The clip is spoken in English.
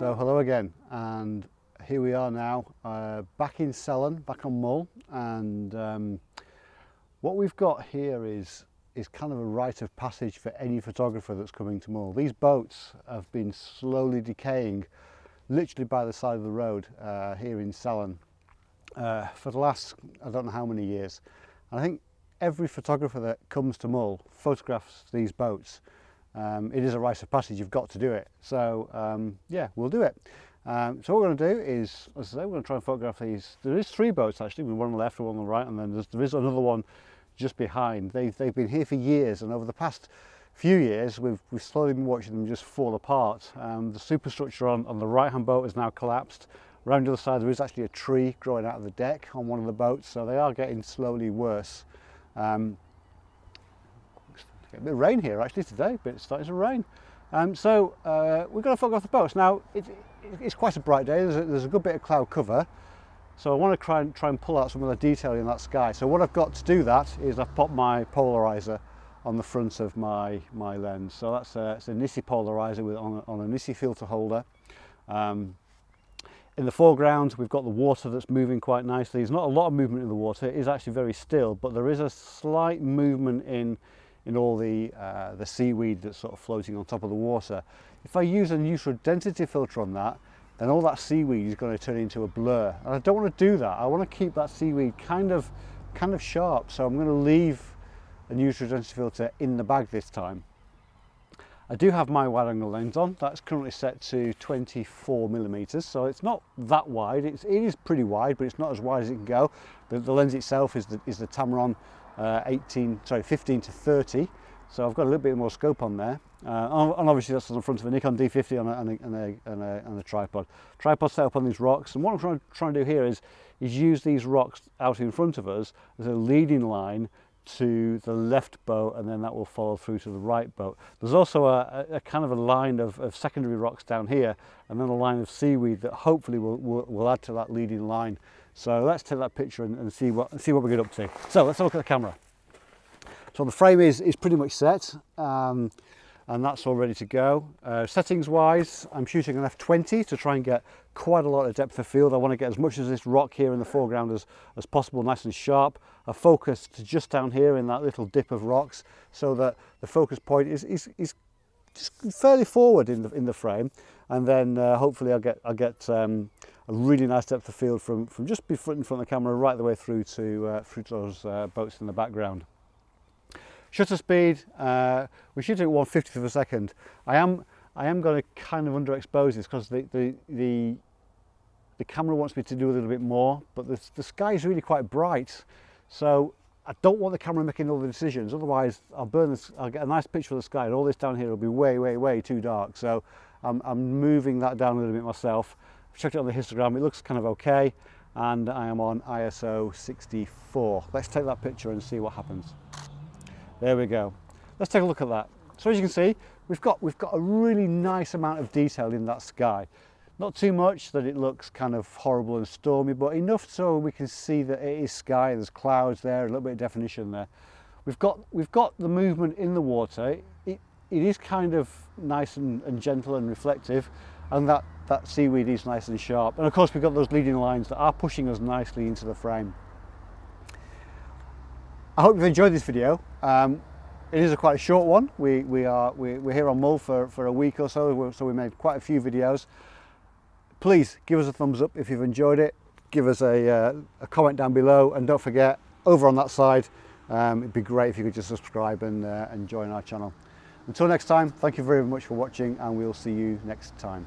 So hello again and here we are now uh, back in Salen, back on Mull and um, what we've got here is is kind of a rite of passage for any photographer that's coming to Mull. These boats have been slowly decaying literally by the side of the road uh, here in Salen uh, for the last I don't know how many years. And I think every photographer that comes to Mull photographs these boats um, it is a rite of passage, you've got to do it. So um, yeah, we'll do it. Um, so what we're going to do is, as I say, we're going to try and photograph these. There is three boats actually, one on the left, one on the right, and then there is another one just behind. They've, they've been here for years, and over the past few years, we've, we've slowly been watching them just fall apart. Um, the superstructure on, on the right-hand boat is now collapsed. Around the other side, there is actually a tree growing out of the deck on one of the boats, so they are getting slowly worse. Um, a bit of rain here actually today, but it's starting to rain. Um, so uh, we're going to photograph the boats. Now it, it, it's quite a bright day, there's a, there's a, good bit of cloud cover. So I want to try and, try and pull out some of the detail in that sky. So what I've got to do that is I've popped my polarizer on the front of my, my lens. So that's a, it's a Nisi polarizer with, on, a, on a Nisi filter holder. Um, in the foreground we've got the water that's moving quite nicely. There's not a lot of movement in the water, it is actually very still, but there is a slight movement in in all the, uh, the seaweed that's sort of floating on top of the water. If I use a neutral density filter on that, then all that seaweed is going to turn into a blur. And I don't want to do that. I want to keep that seaweed kind of, kind of sharp. So I'm going to leave a neutral density filter in the bag this time. I do have my wide angle lens on. That's currently set to 24 millimeters. So it's not that wide. It's, it is pretty wide, but it's not as wide as it can go. The, the lens itself is the, is the Tamron uh, 18, sorry, 15 to 30. So I've got a little bit more scope on there. Uh, and obviously that's on the front of a Nikon D50 on a, on a, on a, on a, on a tripod. Tripod set up on these rocks. And what I'm trying, trying to do here is, is use these rocks out in front of us as a leading line to the left boat and then that will follow through to the right boat. There's also a, a kind of a line of, of secondary rocks down here and then a line of seaweed that hopefully will, will, will add to that leading line So let's take that picture and, and see what see what we get up to. So let's have a look at the camera. So the frame is, is pretty much set um, and that's all ready to go. Uh, settings wise, I'm shooting an f20 to try and get quite a lot of depth of field. I want to get as much as this rock here in the foreground as, as possible, nice and sharp. I focus to just down here in that little dip of rocks so that the focus point is, is, is just fairly forward in the, in the frame. And then uh, hopefully I'll get, I'll get um, a really nice depth of field from, from just in front of the camera right the way through to, uh, through to those uh, boats in the background. Shutter speed, uh, we're shooting at 150th of a second. I am, I am going to kind of underexpose this because the, the, the, the camera wants me to do a little bit more, but the, the sky is really quite bright. So I don't want the camera making all the decisions, otherwise I'll burn this, I'll get a nice picture of the sky and all this down here will be way, way, way too dark. So I'm, I'm moving that down a little bit myself. Checked it on the histogram, it looks kind of okay. And I am on ISO 64. Let's take that picture and see what happens. There we go. Let's take a look at that. So as you can see, we've got, we've got a really nice amount of detail in that sky. Not too much that it looks kind of horrible and stormy, but enough so we can see that it is sky, there's clouds there, a little bit of definition there. We've got, we've got the movement in the water. It, it is kind of nice and, and gentle and reflective, and that, that seaweed is nice and sharp. And of course we've got those leading lines that are pushing us nicely into the frame. I hope you've enjoyed this video. Um, it is a quite a short one. We, we are, we, we're here on Mull for, for a week or so, so we made quite a few videos. Please give us a thumbs up if you've enjoyed it. Give us a, uh, a comment down below and don't forget, over on that side, um, it'd be great if you could just subscribe and, uh, and join our channel. Until next time, thank you very much for watching and we'll see you next time.